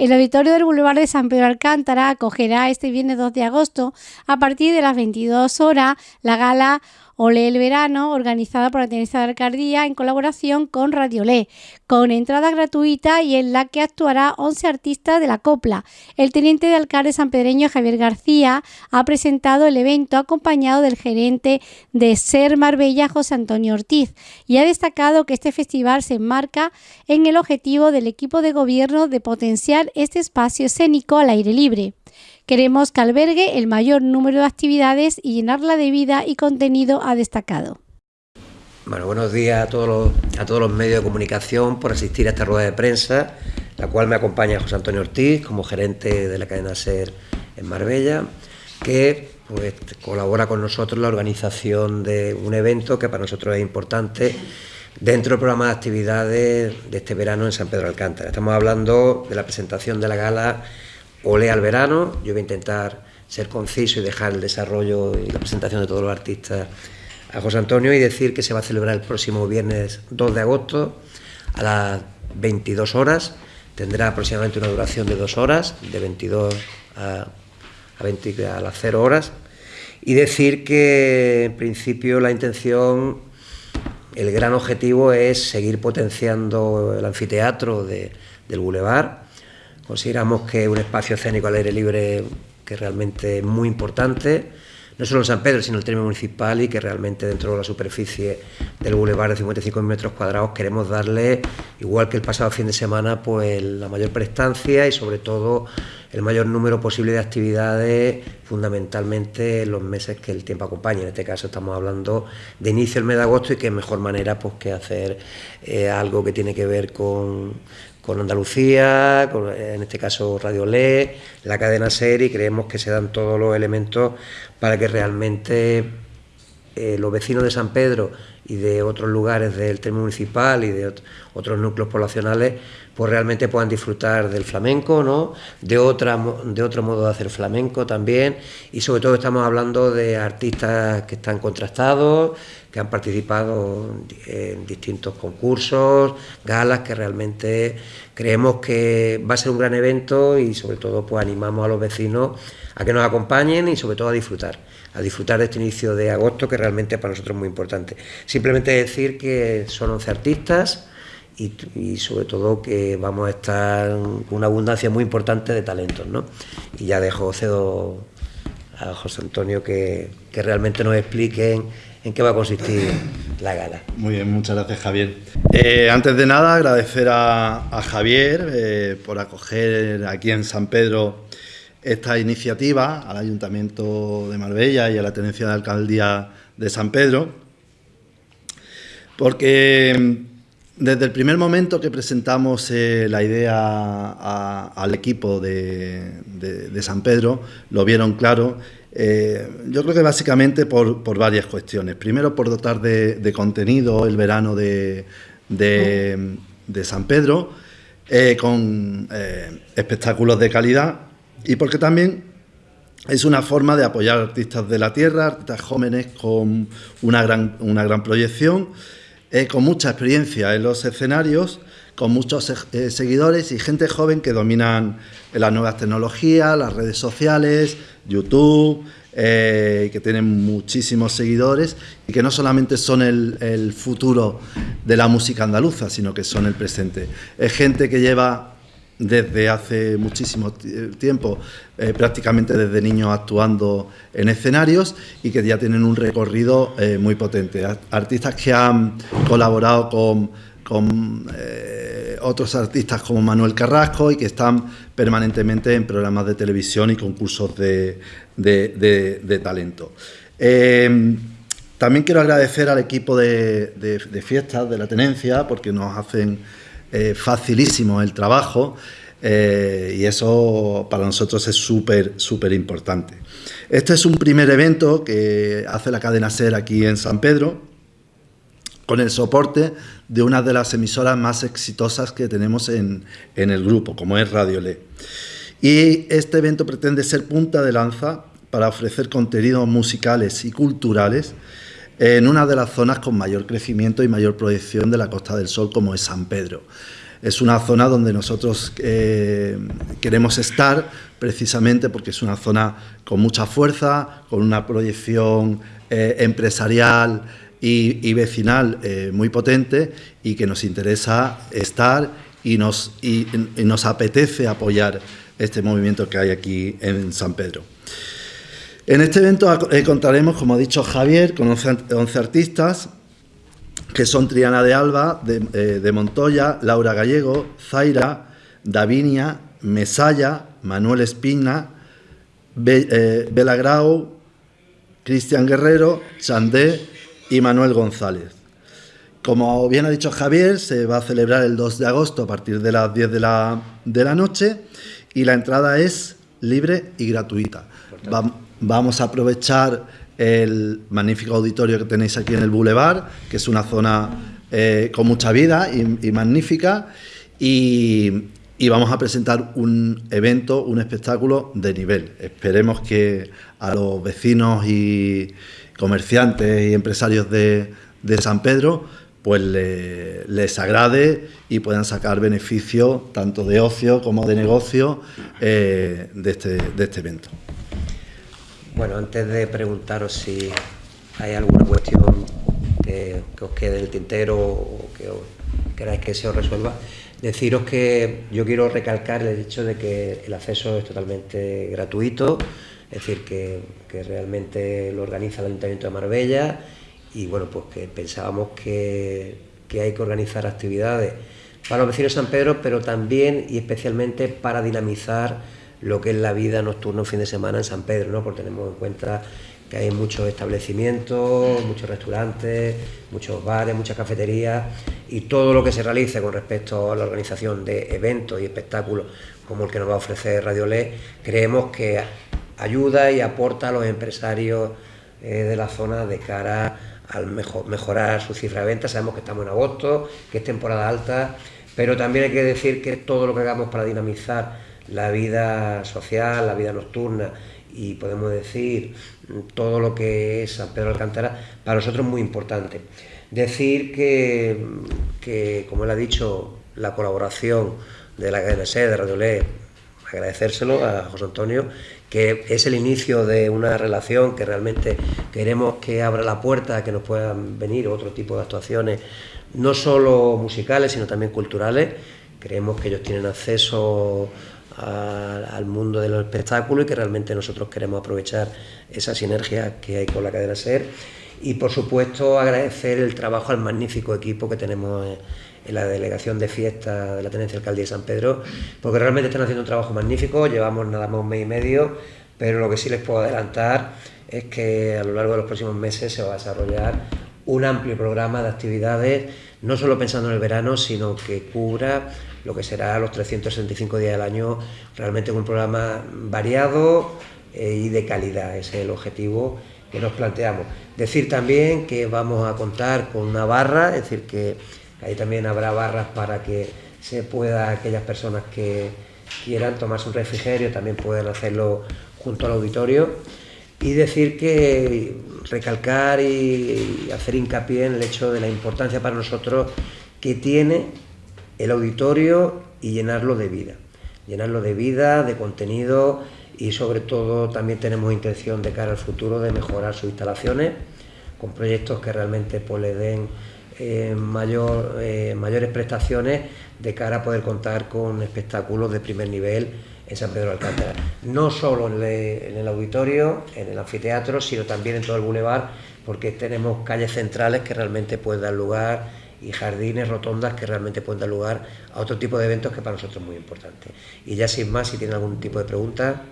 El auditorio del Boulevard de San Pedro Alcántara acogerá este viernes 2 de agosto a partir de las 22 horas la gala Ole el Verano, organizada por la Tenencia de Alcaldía en colaboración con Radio Le, con entrada gratuita y en la que actuará 11 artistas de la copla. El teniente de alcalde sanpedreño Javier García ha presentado el evento acompañado del gerente de Ser Marbella, José Antonio Ortiz, y ha destacado que este festival se enmarca en el objetivo del equipo de gobierno de potenciar este espacio escénico al aire libre. Queremos que albergue el mayor número de actividades y llenarla de vida y contenido ha destacado. Bueno, buenos días a todos, los, a todos los medios de comunicación por asistir a esta rueda de prensa, la cual me acompaña José Antonio Ortiz como gerente de la cadena SER en Marbella, que pues, colabora con nosotros en la organización de un evento que para nosotros es importante dentro del programa de actividades de este verano en San Pedro Alcántara. Estamos hablando de la presentación de la gala Ole al verano, yo voy a intentar ser conciso y dejar el desarrollo y la presentación de todos los artistas a José Antonio y decir que se va a celebrar el próximo viernes 2 de agosto a las 22 horas. Tendrá aproximadamente una duración de dos horas, de 22 a, a, a las 0 horas. Y decir que en principio la intención, el gran objetivo es seguir potenciando el anfiteatro de, del Boulevard Consideramos que un espacio escénico al aire libre que realmente es muy importante, no solo en San Pedro, sino en el término municipal y que realmente dentro de la superficie del bulevar de 55 metros cuadrados queremos darle, igual que el pasado fin de semana, pues la mayor prestancia y sobre todo el mayor número posible de actividades, fundamentalmente en los meses que el tiempo acompaña. En este caso estamos hablando de inicio del mes de agosto y qué mejor manera pues que hacer eh, algo que tiene que ver con con Andalucía, en este caso Radio Le, la cadena SER y creemos que se dan todos los elementos para que realmente eh, los vecinos de San Pedro y de otros lugares del término municipal y de otros núcleos poblacionales pues realmente puedan disfrutar del flamenco, ¿no? de, otra, de otro modo de hacer flamenco también y sobre todo estamos hablando de artistas que están contrastados, que han participado en distintos concursos, galas, que realmente creemos que va a ser un gran evento y sobre todo pues animamos a los vecinos a que nos acompañen y sobre todo a disfrutar, a disfrutar de este inicio de agosto que realmente para nosotros es muy importante. Simplemente decir que son 11 artistas y, sobre todo que vamos a estar con una abundancia muy importante de talentos, ¿no? Y ya dejo cedo a José Antonio que, que realmente nos expliquen en qué va a consistir la gala. Muy bien, muchas gracias Javier. Eh, antes de nada agradecer a, Javier eh, por acoger aquí en San Pedro esta iniciativa, al Ayuntamiento de Marbella y a la Tenencia de Alcaldía de San Pedro, porque desde el primer momento que presentamos eh, la idea al equipo de, San Pedro, lo vieron claro. Eh, yo creo que básicamente por, varias cuestiones. Primero, por dotar de, contenido el verano de, San Pedro, eh, con espectáculos de calidad, y porque también es una forma de apoyar artistas de la tierra, artistas jóvenes con una gran, una gran proyección eh, con mucha experiencia en los escenarios, con muchos eh, seguidores y gente joven que dominan las nuevas tecnologías, las redes sociales, YouTube, eh, que tienen muchísimos seguidores y que no solamente son el, el, futuro de la música andaluza, sino que son el presente. Es gente que lleva desde hace muchísimo tiempo, eh, prácticamente desde niños actuando en escenarios y que ya tienen un recorrido eh, muy potente. Artistas que han colaborado con, eh, otros artistas como Manuel Carrasco y que están permanentemente en programas de televisión y concursos de, talento. también quiero agradecer al equipo de, fiestas de la tenencia porque nos hacen eh, facilísimo el trabajo eh, y eso para nosotros es súper, súper importante. Este es un primer evento que hace la cadena SER aquí en San Pedro, con el soporte de una de las emisoras más exitosas que tenemos en, en el grupo, como es Radio Le. Y este evento pretende ser punta de lanza para ofrecer contenidos musicales y culturales en una de las zonas con mayor crecimiento y mayor proyección de la Costa del Sol, como es San Pedro. Es una zona donde nosotros eh, queremos estar precisamente porque es una zona con mucha fuerza, con una proyección eh, empresarial y, vecinal eh, muy potente y que nos interesa estar y nos, y nos apetece apoyar este movimiento que hay aquí en San Pedro. En este evento eh, contaremos, como ha dicho Javier, con 11, artistas, que son Triana de Alba, eh, de, Montoya, Laura Gallego, Zaira, Davinia, Mesaya, Manuel Espina, eh, Bela Grau, Cristian Guerrero, Chandé y Manuel González. Como bien ha dicho Javier, se va a celebrar el 2 de agosto a partir de las 10 de la, de la noche y la entrada es libre y gratuita. Vamos a aprovechar el magnífico auditorio que tenéis aquí en el Boulevard, que es una zona eh, con mucha vida y, magnífica, y, vamos a presentar un evento, un espectáculo de nivel. Esperemos que a los vecinos y comerciantes y empresarios de, San Pedro pues les agrade y puedan sacar beneficio tanto de ocio como de negocio eh, este, de este evento. Bueno, antes de preguntaros si hay alguna cuestión que, os quede en el tintero o que queráis que se os resuelva, deciros que yo quiero recalcar el hecho de que el acceso es totalmente gratuito, es decir, que, realmente lo organiza el Ayuntamiento de Marbella y bueno, pues que pensábamos que, hay que organizar actividades para los vecinos de San Pedro, pero también y especialmente para dinamizar lo que es la vida nocturna un fin de semana en San Pedro, ¿no? porque tenemos en cuenta que hay muchos establecimientos, muchos restaurantes, muchos bares, muchas cafeterías y todo lo que se realice con respecto a la organización de eventos y espectáculos como el que nos va a ofrecer Radio Le, creemos que ayuda y aporta a los empresarios eh, de la zona de cara al mejorar su cifra de ventas. Sabemos que estamos en agosto, que es temporada alta, pero también hay que decir que todo lo que hagamos para dinamizar la vida social, la vida nocturna y podemos decir todo lo que es San Pedro Alcántara, para nosotros es muy importante. Decir que, como él ha dicho, la colaboración de la cadena SED, de Radio Le, agradecérselo a José Antonio, que es el inicio de una relación que realmente queremos que abra la puerta a que nos puedan venir otro tipo de actuaciones, no solo musicales, sino también culturales. Creemos que ellos tienen acceso al mundo del espectáculo y que realmente nosotros queremos aprovechar esa sinergia que hay con la cadena SER y por supuesto agradecer el trabajo al magnífico equipo que tenemos en, la delegación de fiesta de la Tenencia Alcaldía de San Pedro, porque realmente están haciendo un trabajo magnífico, llevamos nada más un mes y medio, pero lo que sí les puedo adelantar es que a lo largo de los próximos meses se va a desarrollar un amplio programa de actividades, no solo pensando en el verano, sino que cubra lo que será los 365 días del año, realmente un programa variado eh, y de calidad, ese es el objetivo que nos planteamos. Decir también que vamos a contar con una barra, es decir, que ahí también habrá barras para que se pueda, aquellas personas que quieran tomarse un refrigerio, también puedan hacerlo junto al auditorio. Y decir que recalcar y hacer hincapié en el hecho de la importancia para nosotros que tiene el auditorio y llenarlo de vida. Llenarlo de vida, de contenido y sobre todo también tenemos intención de cara al futuro de mejorar sus instalaciones con proyectos que realmente pues, le den eh, mayor, eh, mayores prestaciones de cara a poder contar con espectáculos de primer nivel en San Pedro de Alcántara. No solo en el, auditorio, en el anfiteatro, sino también en todo el bulevar, porque tenemos calles centrales que realmente pueden dar lugar y jardines, rotondas que realmente pueden dar lugar a otro tipo de eventos que para nosotros es muy importante. Y ya sin más, si tienen algún tipo de pregunta,